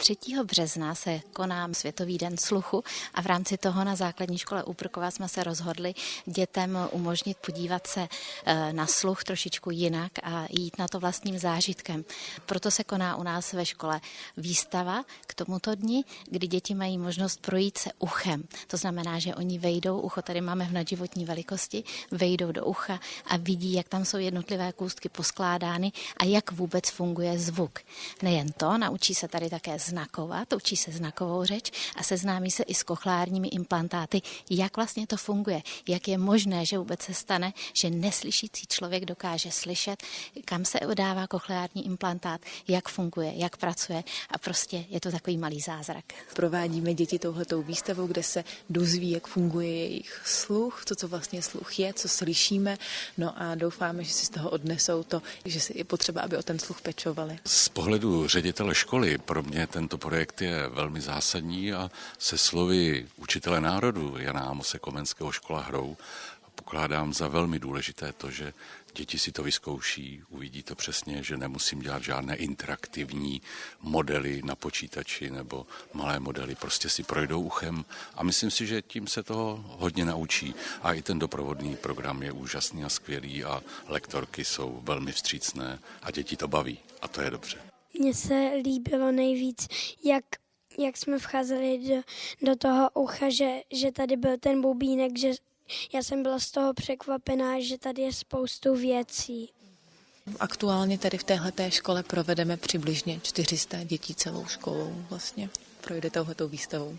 3. března se koná Světový den sluchu a v rámci toho na základní škole Úprkova jsme se rozhodli dětem umožnit podívat se eh, na sluch trošičku jinak a jít na to vlastním zážitkem. Proto se koná u nás ve škole výstava k tomuto dni, kdy děti mají možnost projít se uchem. To znamená, že oni vejdou, ucho tady máme v nadživotní velikosti, vejdou do ucha a vidí, jak tam jsou jednotlivé kůstky poskládány a jak vůbec funguje zvuk. Nejen to, naučí se tady také znakovat, učí se znakovou řeč a seznámí se i s kochlárními implantáty, jak vlastně to funguje, jak je možné, že vůbec se stane, že neslyšící člověk dokáže slyšet, kam se dává kochleární implantát, jak funguje, jak pracuje a prostě je to takový malý zázrak. Provádíme děti touhletou výstavou, kde se dozví, jak funguje jejich sluch, to, co vlastně sluch je, co slyšíme, no a doufáme, že si z toho odnesou to, že si je potřeba, aby o ten sluch pečovali. Z pohledu ředitele školy pro mě tento projekt je velmi zásadní a se slovy učitele národu Jana Amose Komenského škola hrou pokládám za velmi důležité to, že děti si to vyzkouší, uvidí to přesně, že nemusím dělat žádné interaktivní modely na počítači nebo malé modely, prostě si projdou uchem a myslím si, že tím se toho hodně naučí a i ten doprovodný program je úžasný a skvělý a lektorky jsou velmi vstřícné a děti to baví a to je dobře. Mně se líbilo nejvíc, jak jak jsme vcházeli do, do toho ucha, že, že tady byl ten bubínek, že já jsem byla z toho překvapená, že tady je spoustu věcí. Aktuálně tady v téhle škole provedeme přibližně 400 dětí celou školou vlastně. Projde touhletou výstavou.